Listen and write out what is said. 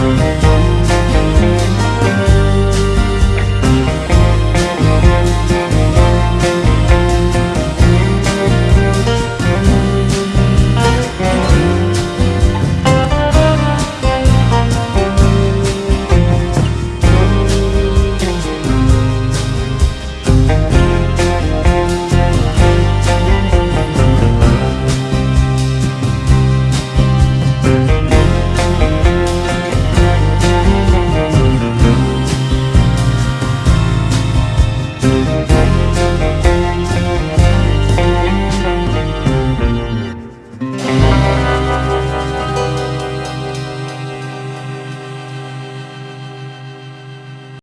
Música